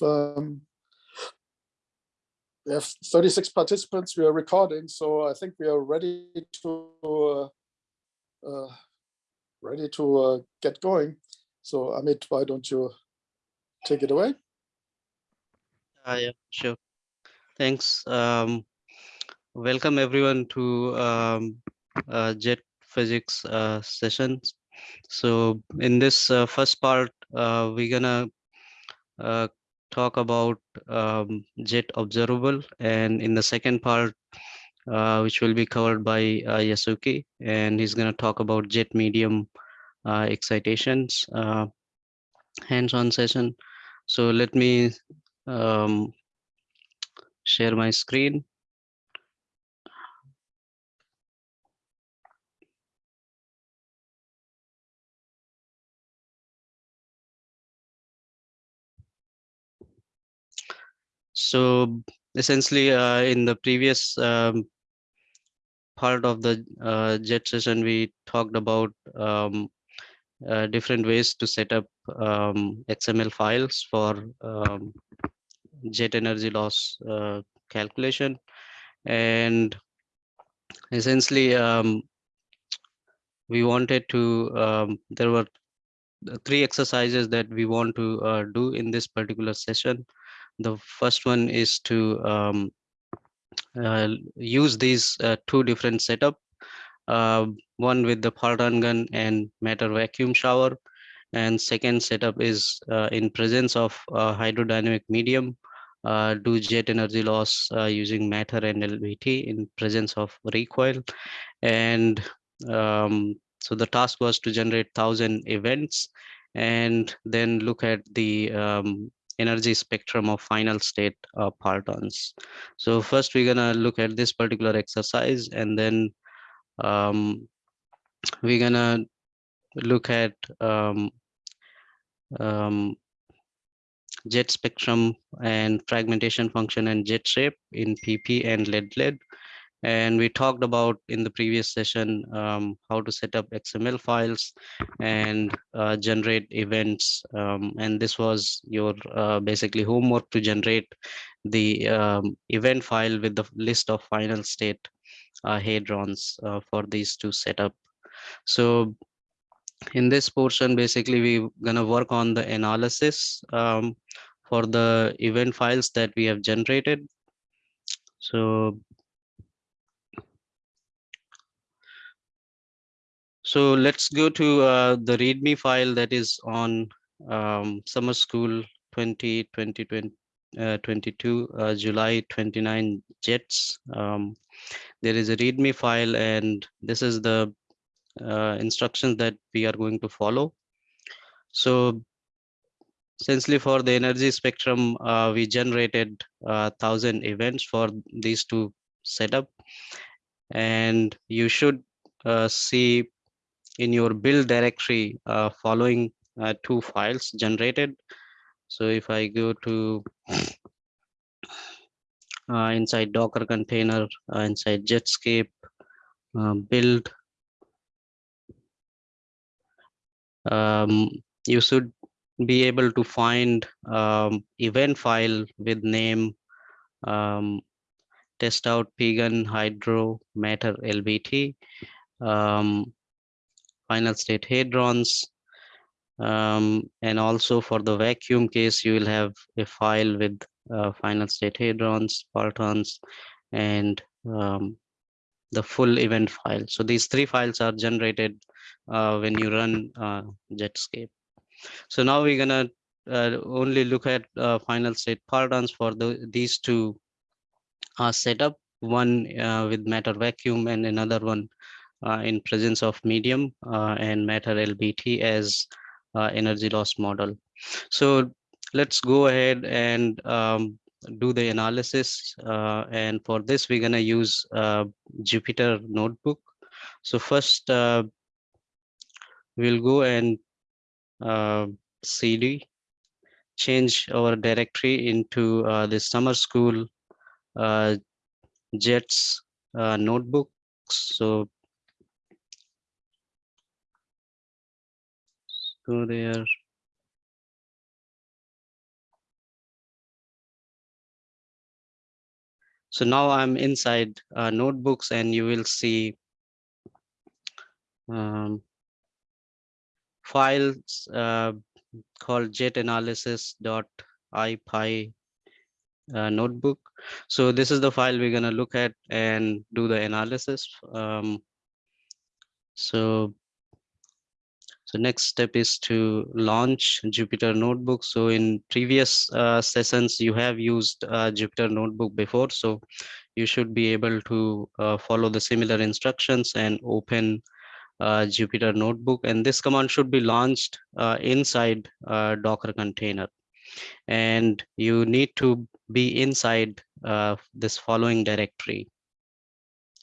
um, we have 36 participants. We are recording, so I think we are ready to uh, uh, ready to uh, get going. So Amit, why don't you take it away? Uh, yeah, sure. Thanks. Um, welcome everyone to um, uh, Jet Physics uh, sessions. So in this uh, first part, we're gonna talk about um, Jet Observable, and in the second part, uh, which will be covered by uh, Yasuki, and he's gonna talk about Jet Medium uh, excitations uh, hands-on session. So let me um, share my screen. So essentially, uh, in the previous um, part of the uh, JET session, we talked about um, uh, different ways to set up um, XML files for um, jet energy loss uh, calculation. And essentially, um, we wanted to, um, there were three exercises that we want to uh, do in this particular session. The first one is to um, uh, use these uh, two different setup, uh, one with the Parton gun and matter vacuum shower, and second setup is uh, in presence of hydrodynamic medium, uh, do jet energy loss uh, using matter and LBT in presence of recoil. And um, so the task was to generate 1000 events and then look at the um, energy spectrum of final state uh, partons. So first we're gonna look at this particular exercise and then um, we're gonna look at um, um, jet spectrum and fragmentation function and jet shape in PP and lead-lead. And we talked about in the previous session um, how to set up XML files and uh, generate events. Um, and this was your uh, basically homework to generate the um, event file with the list of final state uh, hadrons uh, for these to set up. So in this portion, basically, we're going to work on the analysis um, for the event files that we have generated. So, so let's go to uh, the README file that is on um, Summer School 2020 uh, 22 uh, July 29 jets. Um, there is a README file, and this is the uh, instructions that we are going to follow. So essentially for the energy spectrum, uh, we generated uh, 1000 events for these two setup. And you should uh, see in your build directory uh, following uh, two files generated. So if I go to inside Docker container, inside Jetscape, build, um, you should be able to find um, event file with name um, test out pgun hydro matter lbt um, final state hadrons um, and also for the vacuum case you will have a file with uh, final state hadrons partons and um, the full event file so these three files are generated uh, when you run uh, Jetscape. So now we're gonna uh, only look at uh, final state partons for the, these two uh, setup, one with matter vacuum and another one in presence of medium uh, and matter LBT as uh, energy loss model. So let's go ahead and um, do the analysis. Uh, and for this, we're gonna use uh, Jupyter Notebook. So first, uh, we'll go and uh, cd change our directory into uh, the summer school uh, jets uh, notebooks so go there. So now I'm inside uh, notebooks and you will see um, files uh, called jetanalysis.ipy uh, notebook. So this is the file we're going to look at and do the analysis. Um, so so next step is to launch Jupyter Notebook. So in previous uh, sessions, you have used uh, Jupyter Notebook before. So you should be able to uh, follow the similar instructions and open uh, Jupyter Notebook. And this command should be launched uh, inside uh, Docker container. And you need to be inside this following directory.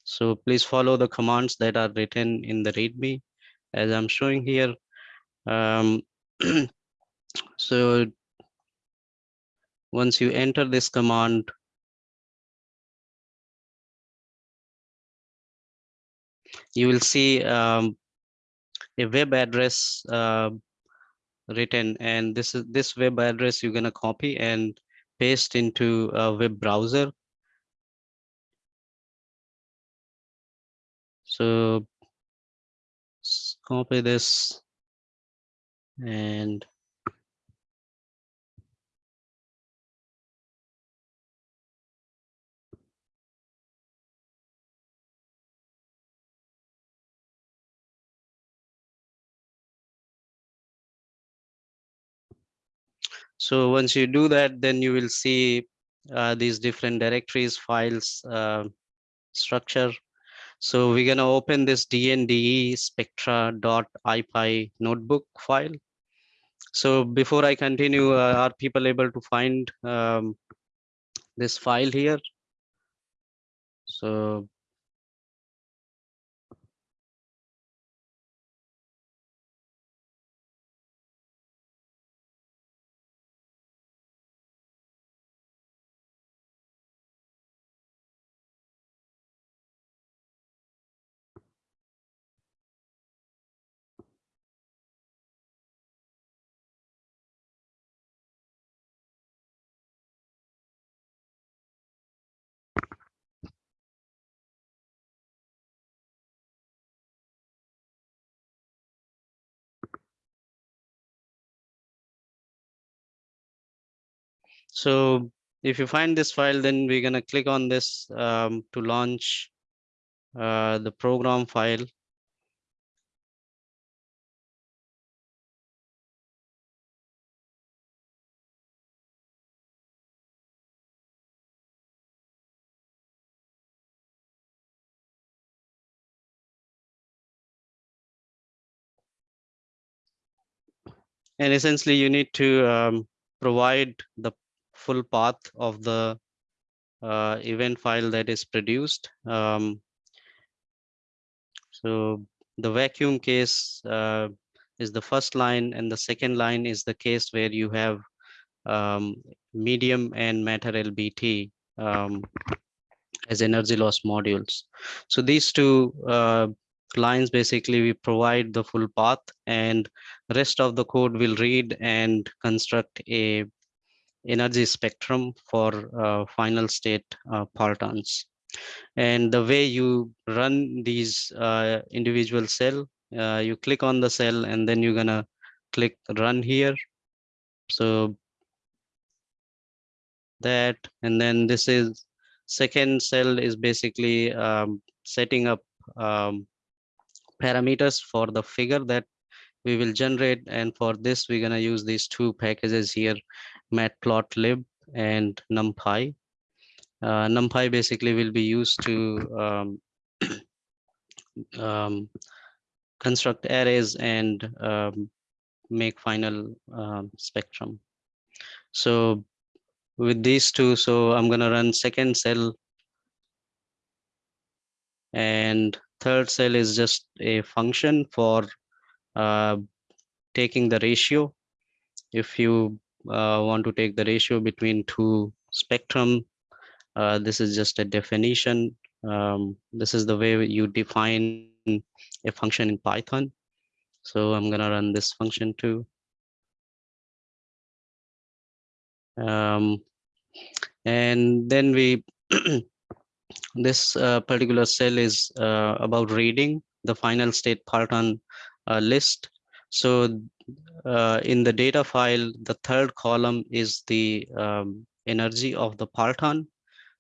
So please follow the commands that are written in the README as I'm showing here. Um, so once you enter this command, you will see um, a web address uh, written and this is this web address you're going to copy and paste into a web browser. So copy this and So once you do that, then you will see uh, these different directories, files, uh, structure. So we're going to open this dnde spectra.ipy notebook file. So before I continue, uh, are people able to find um, this file here? So So if you find this file, then we're going to click on this um, to launch uh, the program file. And essentially you need to um, provide the full path of the uh, event file that is produced. Um, so the vacuum case uh, is the first line and the second line is the case where you have um, medium and matter LBT um, as energy loss modules. So these two uh, lines basically we provide the full path and rest of the code will read and construct a energy spectrum for uh, final state uh, partons. And the way you run these uh, individual cell, you click on the cell and then you're gonna click run here. So that, and then this is second cell is basically um, setting up um, parameters for the figure that we will generate. And for this, we're going to use these two packages here, matplotlib and numpy. Uh, numpy basically will be used to um, um, construct arrays and um, make final um, spectrum. So with these two, so I'm going to run second cell and third cell is just a function for uh, taking the ratio. If you uh, want to take the ratio between two spectrum, uh, this is just a definition. Um, this is the way you define a function in Python. So I'm going to run this function too. Um, and then we this uh, particular cell is uh, about reading the final state parton uh, list. So uh, in the data file, the third column is the um, energy of the parton.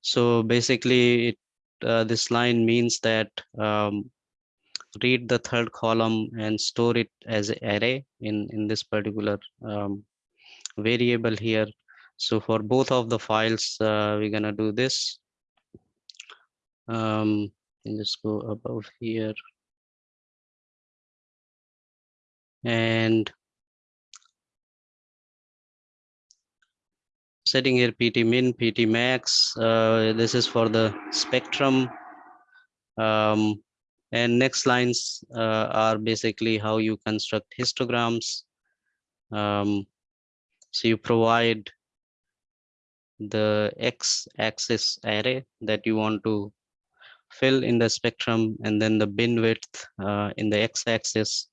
So basically, it, uh, this line means that um, read the third column and store it as an array in, in this particular um, variable here. So for both of the files, uh, we're gonna do this. Um, just go above here. And setting here pt min, pt max. Uh, this is for the spectrum. Um, and next lines uh, are basically how you construct histograms. Um, so you provide the x-axis array that you want to fill in the spectrum and then the bin width uh, in the x-axis.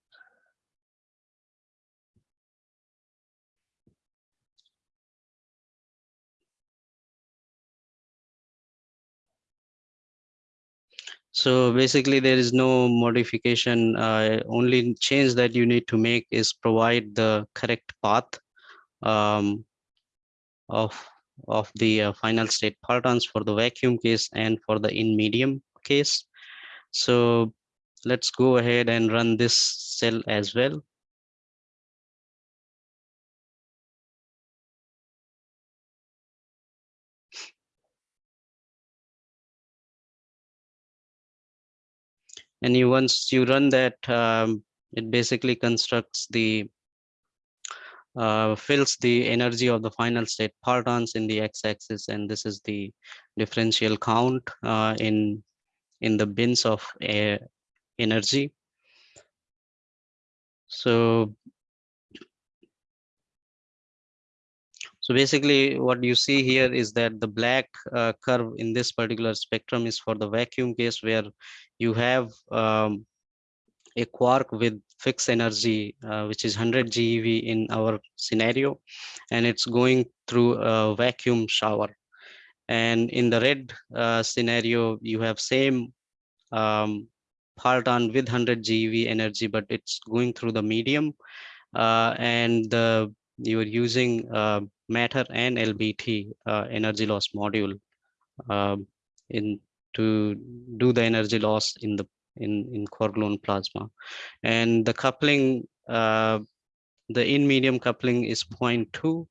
So basically there is no modification, uh, only change that you need to make is provide the correct path um, of, of the uh, final state partons for the vacuum case and for the in medium case. So let's go ahead and run this cell as well. And you once you run that um, it basically constructs the uh, fills the energy of the final state partons in the x-axis. And this is the differential count uh, in in the bins of energy. So so basically what you see here is that the black uh, curve in this particular spectrum is for the vacuum case where you have um, a quark with fixed energy, uh, which is 100 GeV in our scenario, and it's going through a vacuum shower. And in the red uh, scenario, you have same um, parton with 100 GeV energy, but it's going through the medium, uh, and you're using uh, matter and LBT uh, energy loss module um, in to do the energy loss in the in in quark-gluon plasma. And the coupling uh, the in medium coupling is 0.2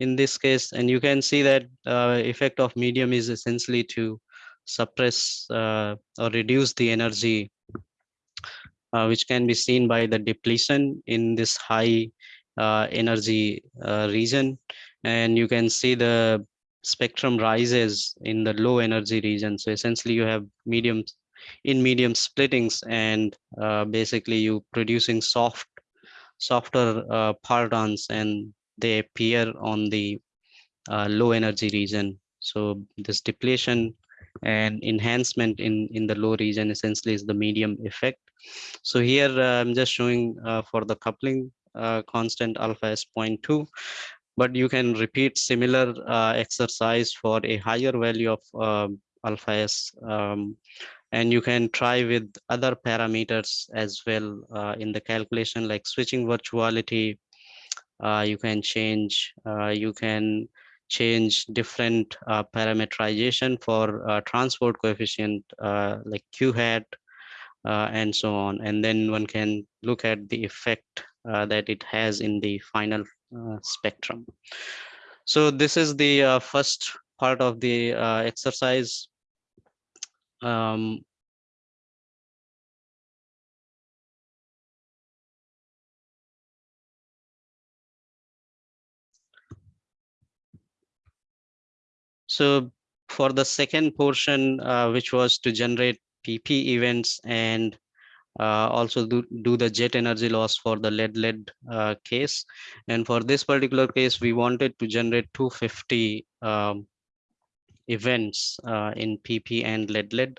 in this case and you can see that uh, effect of medium is essentially to suppress uh, or reduce the energy uh, which can be seen by the depletion in this high uh, energy region and you can see the spectrum rises in the low energy region. So essentially you have medium in medium splittings and uh, basically you producing soft softer uh, partons and they appear on the uh, low energy region. So this depletion and enhancement in, in the low region essentially is the medium effect. So here uh, I'm just showing uh, for the coupling uh, constant alpha is 0.2 but you can repeat similar uh, exercise for a higher value of uh, alpha s um, and you can try with other parameters as well uh, in the calculation like switching virtuality uh, you can change uh, you can change different uh, parameterization for transport coefficient like q hat and so on. And then one can look at the effect that it has in the final spectrum. So this is the uh, first part of the uh, exercise. Um, so for the second portion, uh, which was to generate PP events and uh, also do, do the jet energy loss for the lead lead uh, case. And for this particular case we wanted to generate 250 um, events uh, in pp and lead lead.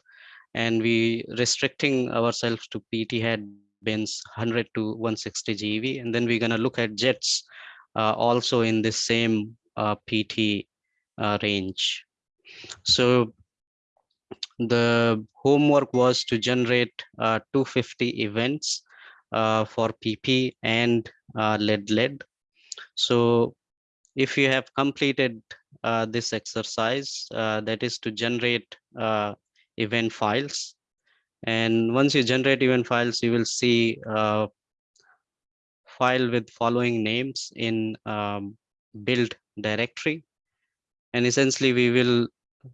And we restricting ourselves to pt hat bins 100 to 160 GeV and then we're going to look at jets uh, also in the same uh, pt uh, range. So the homework was to generate uh, 250 events uh, for PP and uh, lead lead. So if you have completed uh, this exercise, uh, that is to generate uh, event files. And once you generate event files, you will see uh, file with following names in um, build directory. And essentially we will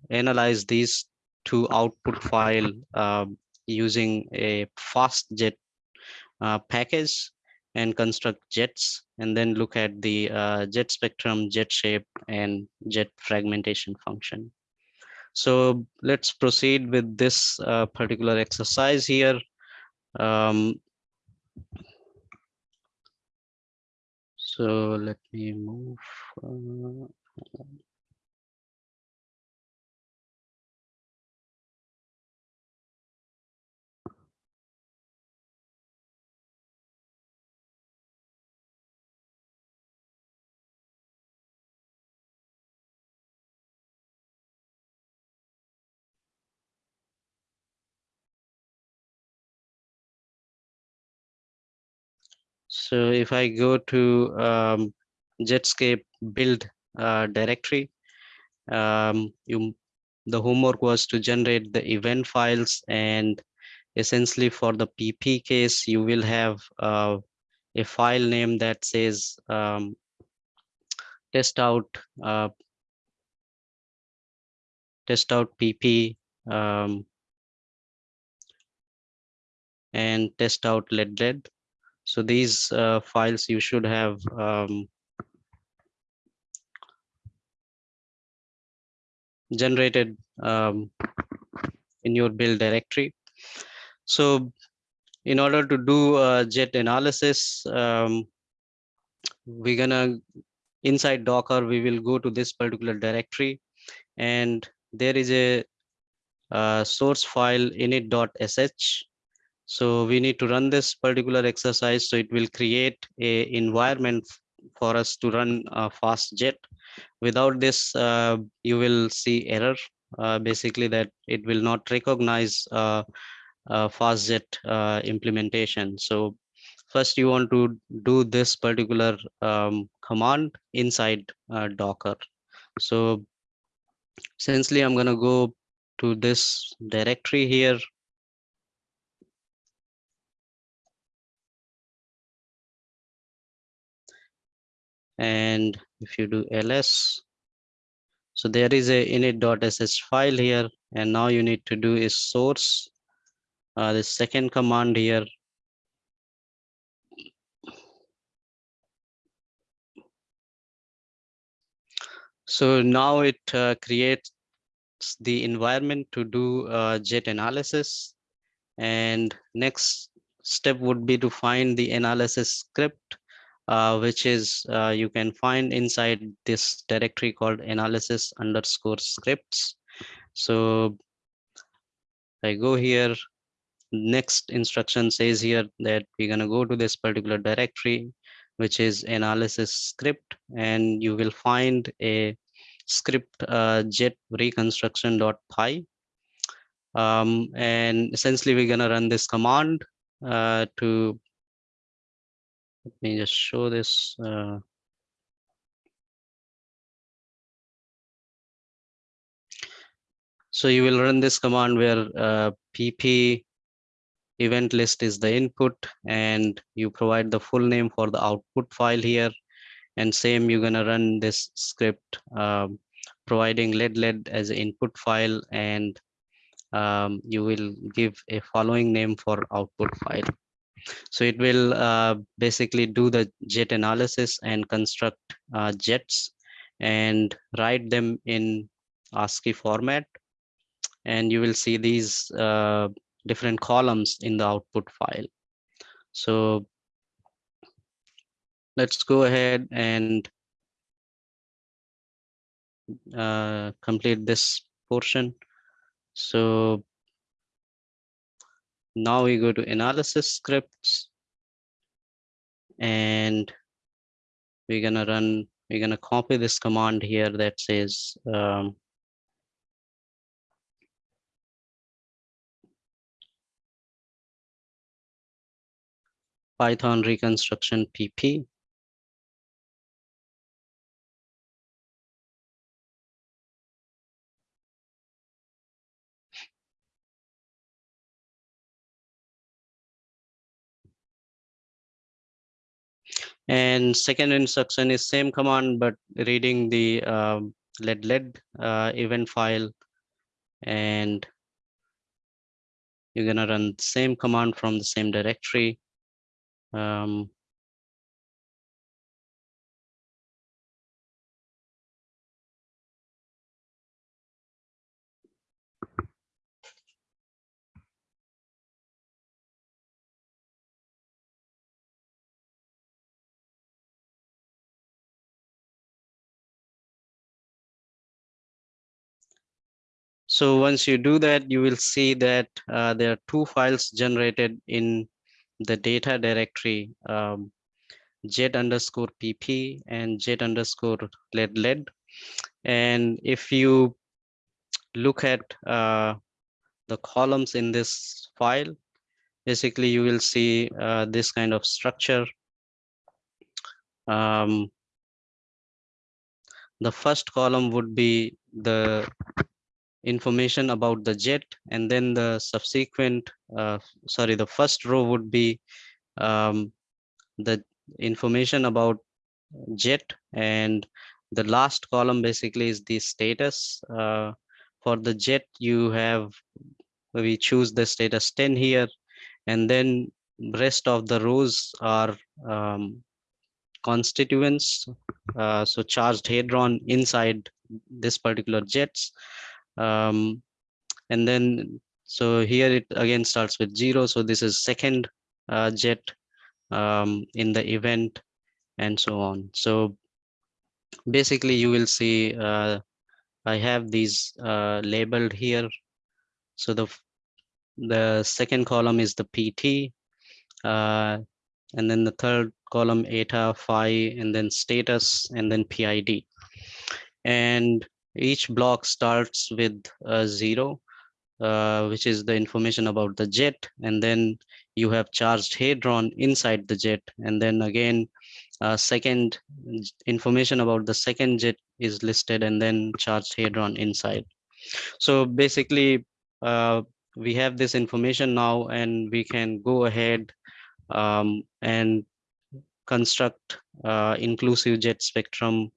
analyze these two output file um, using a fastjet uh, package and construct jets and then look at the uh, jet spectrum, jet shape and jet fragmentation function. So let's proceed with this uh, particular exercise here. Um, so let me move. Uh, So if I go to um, Jetscape build uh, directory, um, you, the homework was to generate the event files and essentially for the PP case, you will have uh, a file name that says um, test out uh, test out PP um, and test out lead lead. So these uh, files you should have um, generated um, in your build directory. So in order to do jet analysis, um, we're gonna inside Docker, we will go to this particular directory and there is a, a source file init.sh so we need to run this particular exercise. So it will create a environment for us to run a fast jet. Without this, uh, you will see error, uh, basically that it will not recognize uh, fast jet uh, implementation. So first you want to do this particular um, command inside uh, Docker. So essentially, I'm going to go to this directory here and if you do ls so there is a init.sh file here. And now you need to do is source uh, the second command here. So now it uh, creates the environment to do uh, jet analysis. And next step would be to find the analysis script uh, which is uh, you can find inside this directory called analysis underscore scripts. So I go here, next instruction says here that we're going to go to this particular directory, which is analysis script, and you will find a script uh, jet reconstruction.py. Um, and essentially, we're going to run this command uh, to let me just show this. Uh, so you will run this command where uh, pp event list is the input and you provide the full name for the output file here and same you're to run this script um, providing lead lead as input file and um, you will give a following name for output file so it will uh, basically do the jet analysis and construct uh, jets and write them in ASCII format. And you will see these uh, different columns in the output file. So let's go ahead and uh, complete this portion. So now we go to analysis scripts. And we're going to run, we're going to copy this command here that says, um, Python reconstruction PP And second instruction is same command, but reading the um, lead lead uh, event file and you're gonna run the same command from the same directory. Um, So once you do that, you will see that uh, there are two files generated in the data directory, um, jet underscore pp and jet underscore lead lead. And if you look at uh, the columns in this file, basically you will see uh, this kind of structure. Um, the first column would be the information about the jet and then the subsequent uh, sorry the first row would be um, the information about jet and the last column basically is the status uh, for the jet you have we choose the status 10 here and then rest of the rows are um, constituents uh, so charged hadron inside this particular jets um, and then so here it again starts with zero. So this is second uh, jet um, in the event and so on. So basically you will see uh, I have these uh, labeled here. So the the second column is the PT uh, and then the third column eta phi and then status and then PID and each block starts with a zero, uh, which is the information about the jet. And then you have charged hadron inside the jet. And then again, uh, second information about the second jet is listed and then charged hadron inside. So basically, uh, we have this information now and we can go ahead um, and construct uh, inclusive jet spectrum.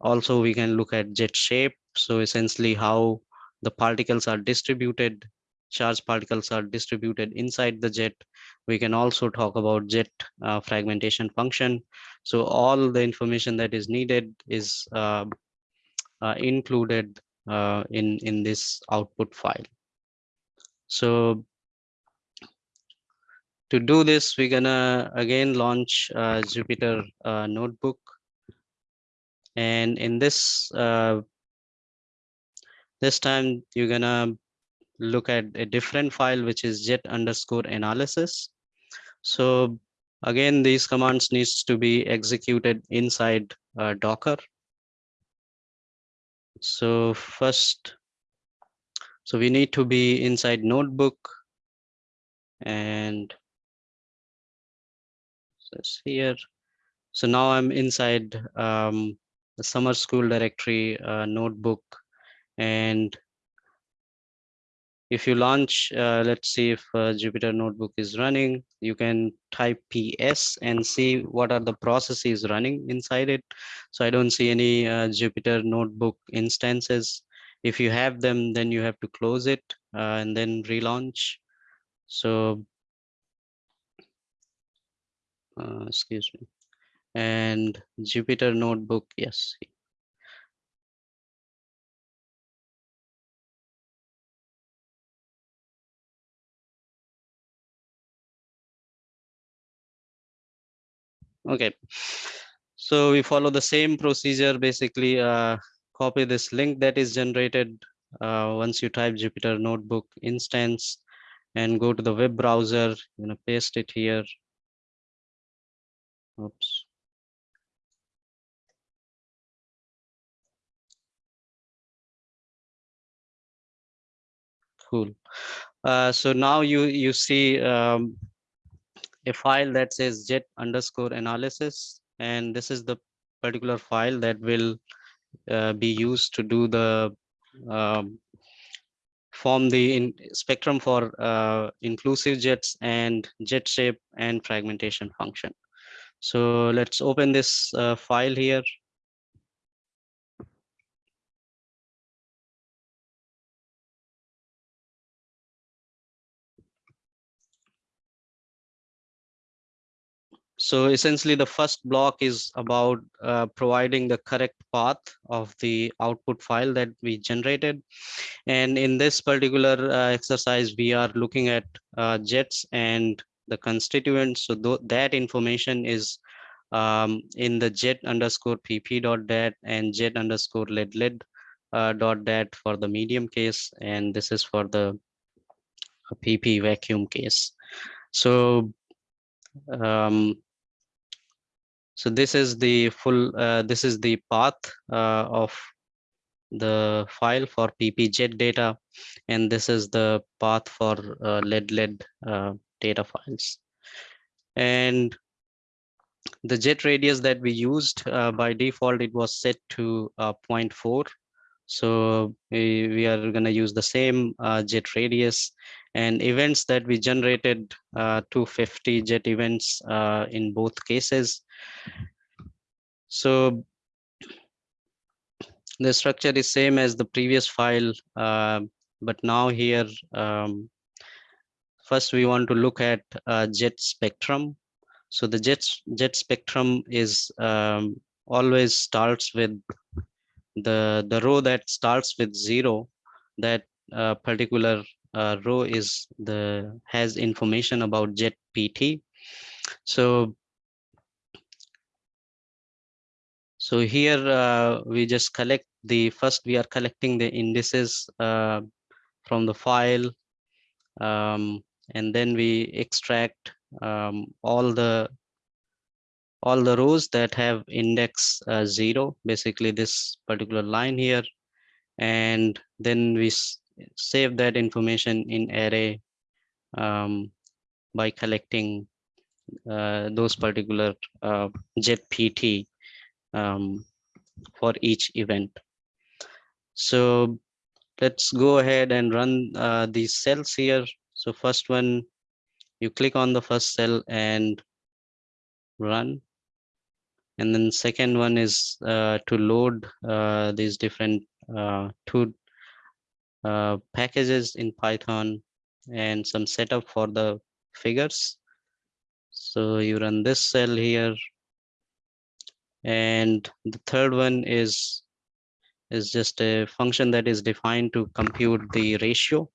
Also, we can look at jet shape so essentially how the particles are distributed, charged particles are distributed inside the jet. We can also talk about jet uh, fragmentation function. So all the information that is needed is uh, uh, included uh, in, in this output file. So to do this, we're gonna again launch uh, Jupyter uh, Notebook. And in this this time you're gonna look at a different file, which is jet underscore analysis. So again, these commands needs to be executed inside uh, Docker. So first, so we need to be inside notebook and this here. So now I'm inside um, the summer school directory uh, notebook and if you launch, uh, let's see if uh, Jupyter Notebook is running, you can type PS and see what are the processes running inside it. So I don't see any uh, Jupyter Notebook instances. If you have them, then you have to close it uh, and then relaunch. So, uh, excuse me. And Jupyter Notebook, yes, Okay, so we follow the same procedure, basically uh, copy this link that is generated uh, once you type Jupyter Notebook instance and go to the web browser, you know, paste it here. Oops. Cool. Uh, so now you you see um, a file that says jet underscore analysis. And this is the particular file that will uh, be used to do the um, form the spectrum for uh, inclusive jets and jet shape and fragmentation function. So let's open this uh, file here. So essentially the first block is about uh, providing the correct path of the output file that we generated. And in this particular uh, exercise, we are looking at uh, jets and the constituents. So th that information is um, in the jet underscore pp dot dat and jet underscore lead lead uh, dot dat for the medium case. And this is for the pp vacuum case. So um, so this is the full, uh, this is the path uh, of the file for ppjet data, and this is the path for uh, lead-lead uh, data files. And the jet radius that we used uh, by default, it was set to uh, 0.4. So we, we are going to use the same jet radius and events that we generated uh, 250 jet events uh, in both cases. So the structure is same as the previous file, uh, but now here, um, first we want to look at uh, jet spectrum. So the jet, jet spectrum is um, always starts with the, the row that starts with zero, that uh, particular uh, row is the has information about jet pt so so here uh, we just collect the first we are collecting the indices uh, from the file um, and then we extract um, all the all the rows that have index uh, zero basically this particular line here. And then we save that information in array um, by collecting uh, those particular uh, jet PT um, for each event. So let's go ahead and run uh, these cells here. So first one, you click on the first cell and run. And then second one is uh, to load uh, these different uh, two uh, packages in Python and some setup for the figures. So you run this cell here. And the third one is, is just a function that is defined to compute the ratio.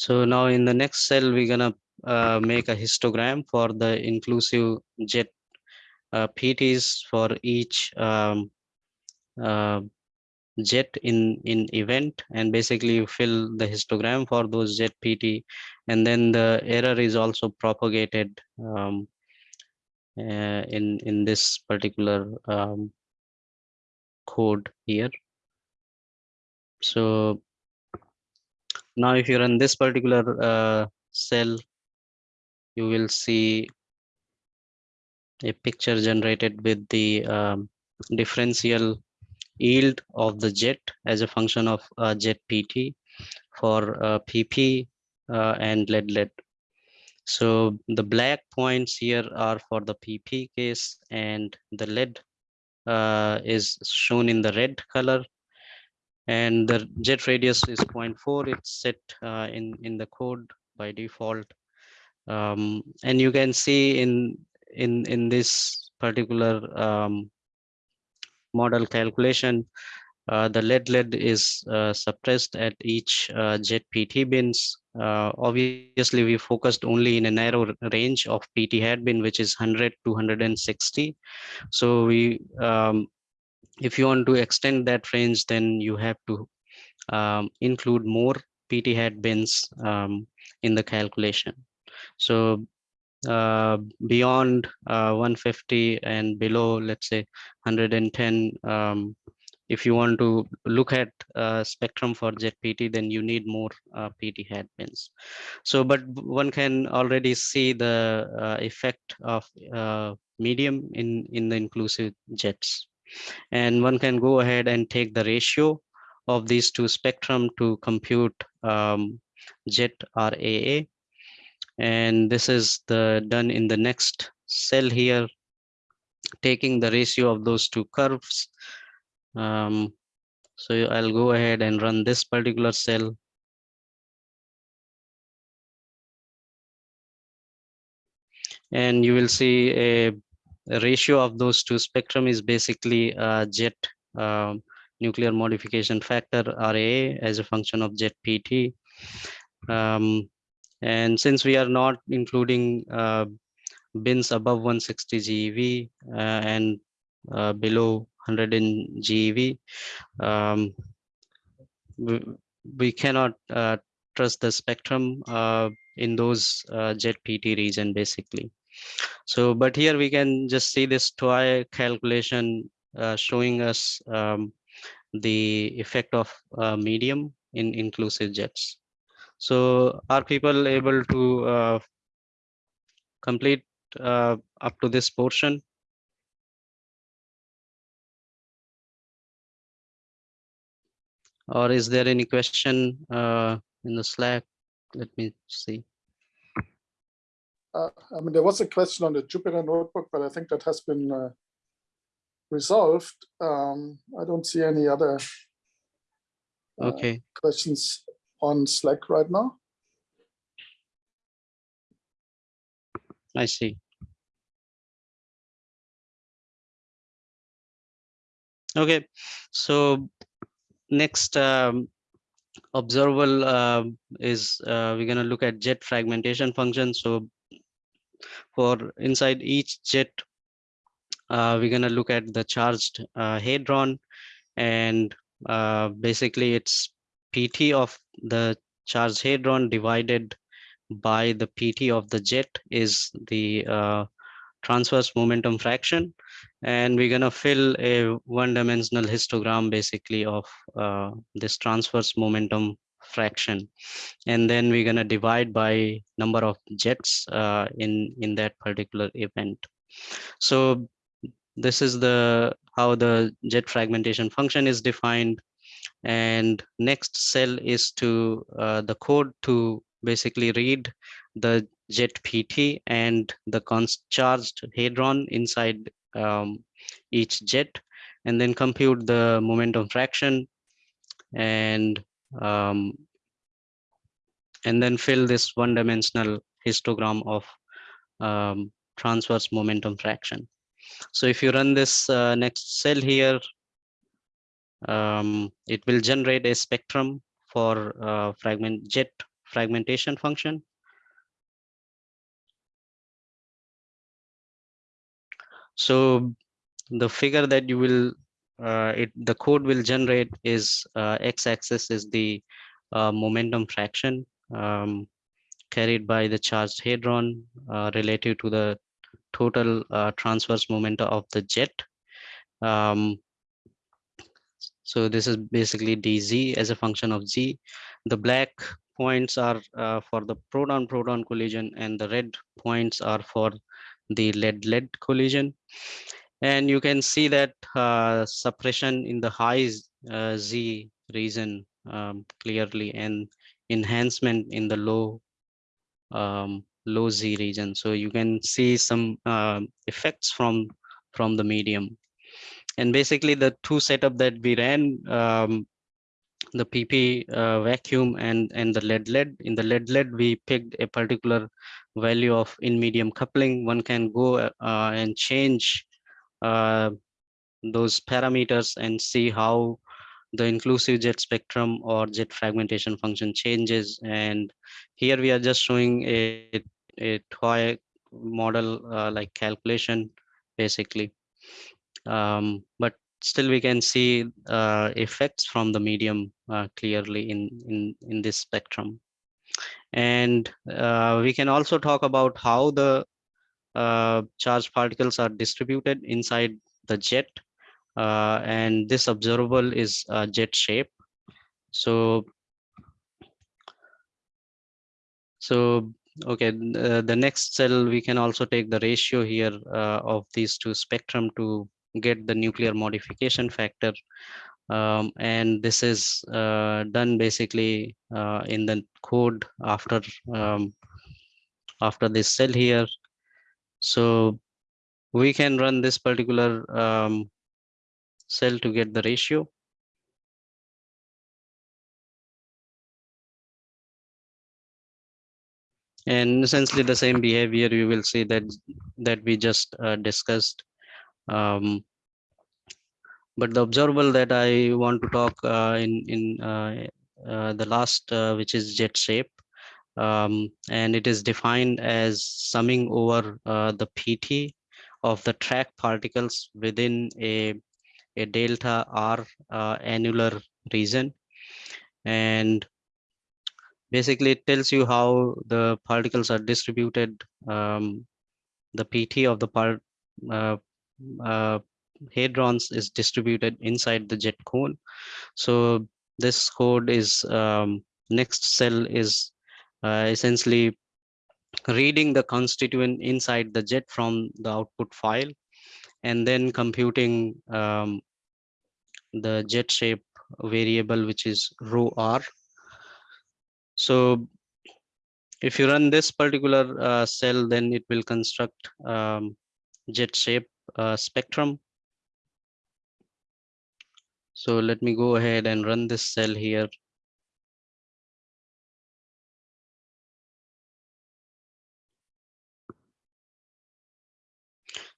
So now in the next cell, we're gonna uh, make a histogram for the inclusive jet uh, PTs for each um, uh, jet in in event and basically you fill the histogram for those jet PT and then the error is also propagated um, uh, in in this particular um, code here. So now, if you run this particular uh, cell, you will see a picture generated with the um, differential yield of the jet as a function of uh, jet PT for uh, PP uh, and lead lead. So the black points here are for the PP case and the lead uh, is shown in the red color and the jet radius is 0.4 it's set uh, in in the code by default. Um, and you can see in in in this particular um, model calculation uh, the lead lead is uh, suppressed at each uh, jet pt bins. Uh, obviously we focused only in a narrow range of pt hat bin which is 100 to 160 so we um, if you want to extend that range, then you have to um, include more PT hat bins um, in the calculation. So uh, beyond uh, 150 and below, let's say 110, um, if you want to look at uh, spectrum for JET-PT, then you need more uh, PT hat bins. So, but one can already see the uh, effect of uh, medium in, in the inclusive jets. And one can go ahead and take the ratio of these two spectrum to compute um, jet RAA and this is the done in the next cell here taking the ratio of those two curves. Um, so I'll go ahead and run this particular cell. And you will see a, ratio of those two spectrum is basically uh, jet um, nuclear modification factor RA as a function of jet PT um, and since we are not including uh, bins above 160 GeV uh, and uh, below 100 in GeV, um, we, we, cannot uh, trust the spectrum uh, in those uh, jet PT region basically. So, but here we can just see this TOI calculation showing us um, the effect of medium in inclusive jets. So are people able to uh, complete uh, up to this portion? Or is there any question uh, in the Slack? Let me see. Uh, I mean, there was a question on the Jupyter notebook, but I think that has been uh, resolved. Um, I don't see any other uh, okay. questions on Slack right now. I see. Okay, so next um, observable uh, is uh, we're going to look at jet fragmentation function. So for inside each jet, uh, we're going to look at the charged uh, hadron and uh, basically it's PT of the charged hadron divided by the PT of the jet is the uh, transverse momentum fraction. And we're going to fill a one dimensional histogram basically of uh, this transverse momentum fraction. And then we're going to divide by number of jets uh, in, in that particular event. So this is the how the jet fragmentation function is defined and next cell is to uh, the code to basically read the jet pt and the charged hadron inside um, each jet and then compute the momentum fraction and um, and then fill this one dimensional histogram of um, transverse momentum fraction so if you run this uh, next cell here um, it will generate a spectrum for uh, fragment jet fragmentation function. So the figure that you will, it the code will generate is uh, x-axis is the uh, momentum fraction um, carried by the charged hadron uh, relative to the total uh, transverse momentum of the jet. Um, so this is basically dz as a function of z. The black points are uh, for the proton-proton collision and the red points are for the lead-lead collision. And you can see that uh, suppression in the high uh, z region um, clearly and enhancement in the low um, low z region. So you can see some uh, effects from from the medium. And basically the two setup that we ran um, the pp uh, vacuum and and the lead lead. In the lead lead we picked a particular value of in medium coupling. One can go uh, and change those parameters and see how the inclusive jet spectrum or jet fragmentation function changes and here we are just showing a a toy model uh, like calculation basically um, but still we can see uh, effects from the medium uh, clearly in, in, in this spectrum. And uh, we can also talk about how the uh, charged particles are distributed inside the jet. Uh, and this observable is uh, jet shape. So, so okay, uh, the next cell, we can also take the ratio here uh, of these two spectrum to get the nuclear modification factor. Um, and this is uh, done basically uh, in the code after um, after this cell here. So we can run this particular um, cell to get the ratio. And essentially the same behavior you will see that that we just uh, discussed. Um, but the observable that I want to talk uh, in in uh, uh, the last, uh, which is jet shape, um, and it is defined as summing over uh, the PT of the track particles within a a delta R uh, annular region, and basically it tells you how the particles are distributed um, the pt of the part uh, uh, hadrons is distributed inside the jet cone. So this code is um, next cell is essentially reading the constituent inside the jet from the output file and then computing um, the jet shape variable which is rho r so if you run this particular uh, cell, then it will construct um, jet shape uh, spectrum. So let me go ahead and run this cell here.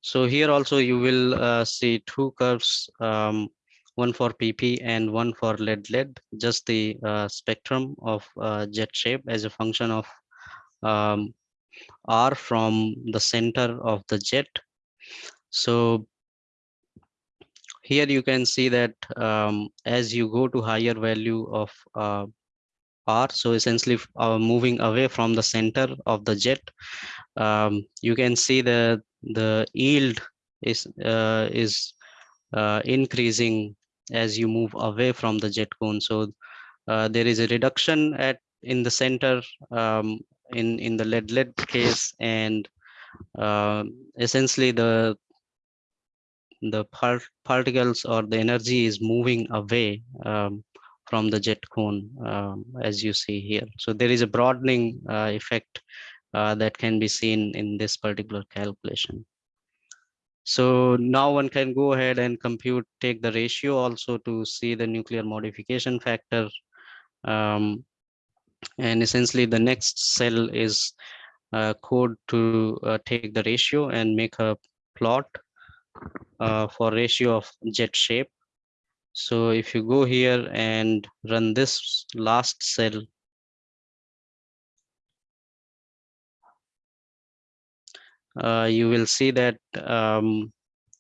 So here also you will uh, see two curves um, one for PP and one for lead lead, just the uh, spectrum of uh, jet shape as a function of um, R from the center of the jet. So here you can see that um, as you go to higher value of uh, R, so essentially uh, moving away from the center of the jet, um, you can see that the yield is uh, is uh, increasing as you move away from the jet cone. So uh, there is a reduction at in the center um, in in the lead lead case, and uh, essentially the the part particles or the energy is moving away um, from the jet cone, um, as you see here. So there is a broadening uh, effect uh, that can be seen in this particular calculation. So now one can go ahead and compute, take the ratio also to see the nuclear modification factor. Um, and essentially the next cell is uh, code to uh, take the ratio and make a plot uh, for ratio of jet shape. So if you go here and run this last cell, uh, you will see that um,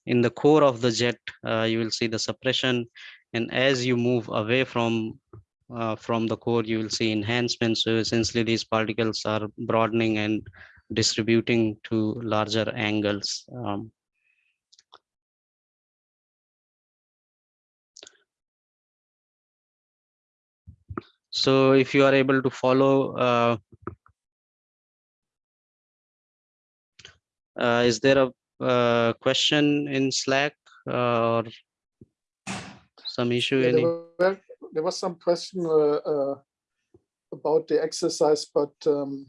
in the core of the jet, uh, you will see the suppression. And as you move away from uh, from the core, you will see enhancement. So essentially these particles are broadening and distributing to larger angles. Um, so if you are able to follow uh, Uh, is there a uh, question in Slack uh, or some issue? Yeah, any? there, were, there was some question uh, uh, about the exercise, but um,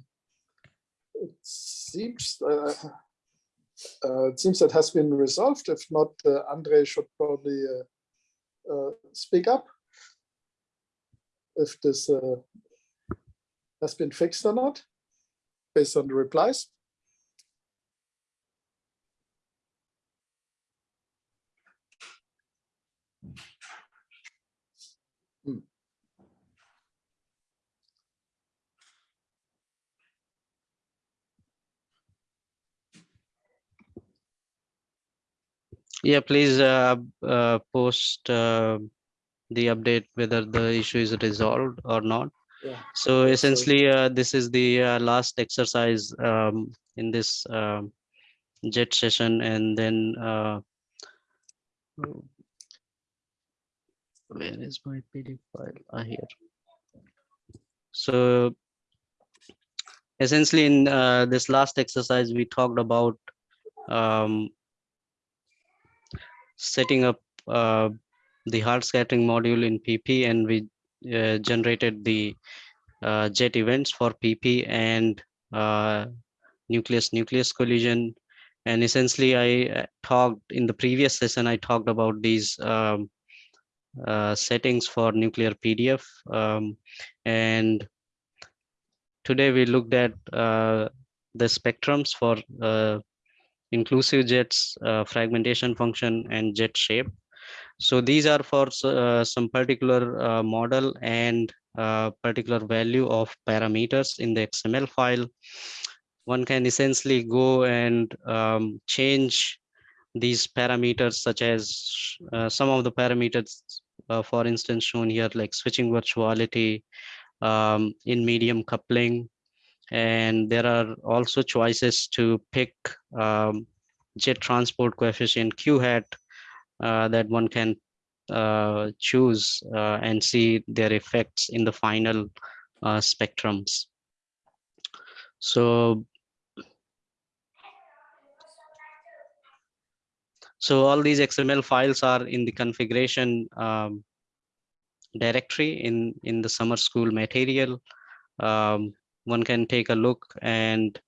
it seems uh, it seems that has been resolved. If not, Andre should probably speak up if this has been fixed or not, based on the replies. Yeah, please uh, uh, post uh, the update whether the issue is resolved or not. Yeah. So essentially, uh, this is the uh, last exercise um, in this um, JET session, and then uh, where is my PDF file? Ah, here. So essentially, in uh, this last exercise, we talked about um, setting up uh, the hard scattering module in PP, and we uh, generated the uh, jet events for PP and uh, nucleus nucleus collision. And essentially, I uh, talked in the previous session. I talked about these um, uh, settings for nuclear PDF, um, and today we looked at uh, the spectrums for uh, inclusive jets, uh, fragmentation function, and jet shape. So these are for uh, some particular uh, model and uh, particular value of parameters in the XML file. One can essentially go and um, change these parameters such as uh, some of the parameters, uh, for instance, shown here like switching virtuality, um, in medium coupling, and there are also choices to pick um, jet transport coefficient q hat that one can uh, choose uh, and see their effects in the final uh, spectrums. So, so all these XML files are in the configuration um, directory in in the summer school material. Um, one can take a look and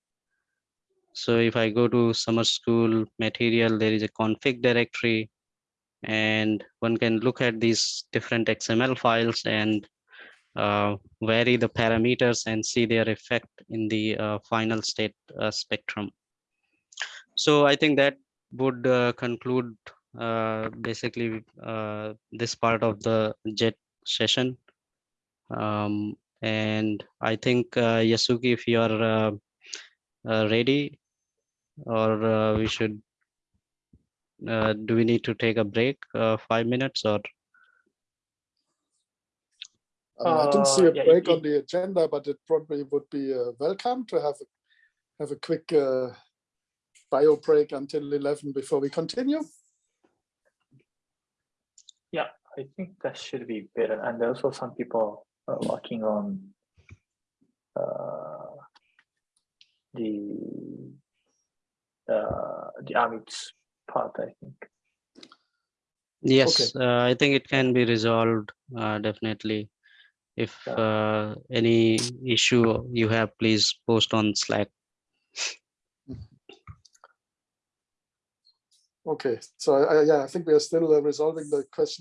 so if I go to summer school material, there is a config directory and one can look at these different XML files and uh, vary the parameters and see their effect in the uh, final state uh, spectrum. So I think that would uh, conclude uh, basically uh, this part of the JET session. Um, and I think Yasuki, if you are ready, or we should, uh, do we need to take a break, uh, five minutes or? Uh, I didn't see a Uh, yeah, break it- on the agenda, but it probably would be uh, welcome to have a, have a quick uh, bio break until 11 before we continue. Yeah, I think that should be better. And also some people are working on uh, the uh, the Amit's part, I think. Yes, uh, I think it can be resolved, uh, definitely. If uh, any issue you have, please post on Slack. Okay, so I, I- yeah, I think we are still uh, resolving the question